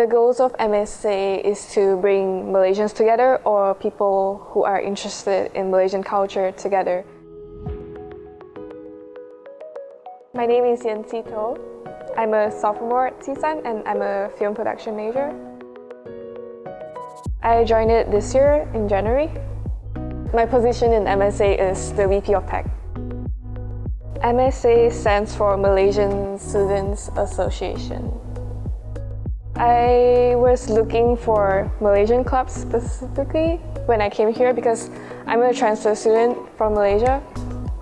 The goals of MSA is to bring Malaysians together or people who are interested in Malaysian culture together. My name is Yen To. I'm a sophomore at CSUN and I'm a film production major. I joined it this year in January. My position in MSA is the VP of Tech. MSA stands for Malaysian Students Association. I was looking for Malaysian clubs specifically when I came here because I'm a transfer student from Malaysia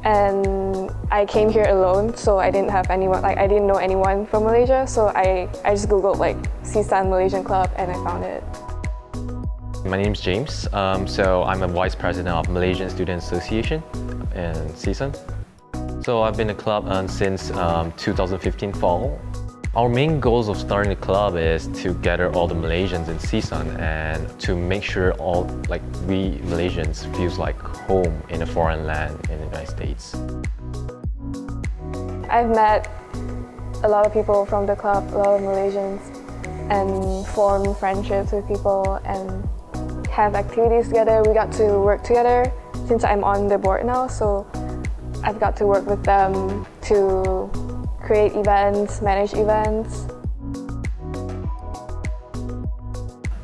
and I came here alone so I didn't have anyone like I didn't know anyone from Malaysia so I, I just googled like CSUN Malaysian Club and I found it. My name is James, um, so I'm a Vice President of Malaysian Student Association in CSUN. So I've been a club um, since um, 2015 fall our main goals of starting the club is to gather all the Malaysians in CSUN and to make sure all like we Malaysians feels like home in a foreign land in the United States. I've met a lot of people from the club, a lot of Malaysians, and formed friendships with people and have activities together. We got to work together since I'm on the board now, so I've got to work with them to create events, manage events.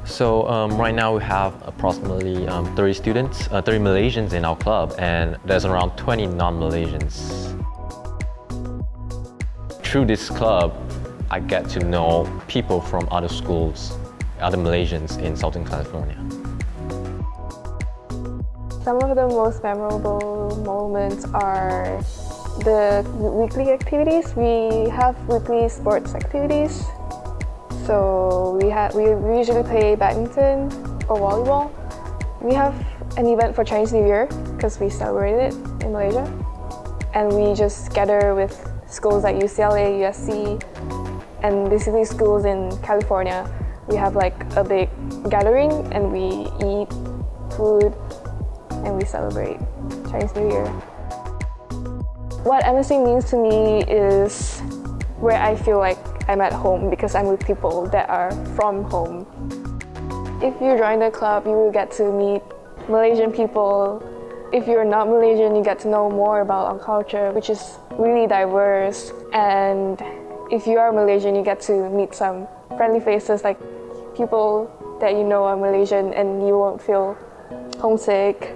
So um, right now we have approximately um, 30 students, uh, 30 Malaysians in our club and there's around 20 non-Malaysians. Through this club, I get to know people from other schools, other Malaysians in Southern California. Some of the most memorable moments are the weekly activities, we have weekly sports activities. So we, have, we usually play badminton or volleyball. We have an event for Chinese New Year because we celebrate it in Malaysia. And we just gather with schools like UCLA, USC, and basically schools in California. We have like a big gathering and we eat food and we celebrate Chinese New Year. What MSA means to me is where I feel like I'm at home because I'm with people that are from home. If you join the club, you will get to meet Malaysian people. If you're not Malaysian, you get to know more about our culture, which is really diverse. And if you are Malaysian, you get to meet some friendly faces, like people that you know are Malaysian and you won't feel homesick